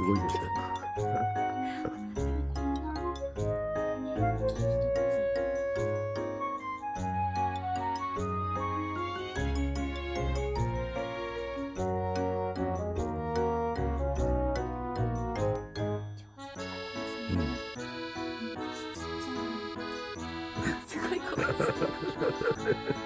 すごいですね。怖い。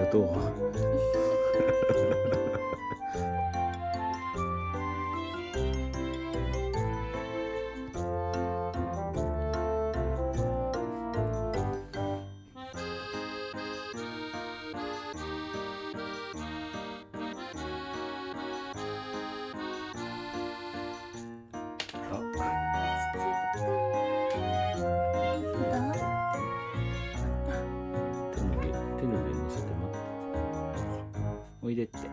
ありが。でって。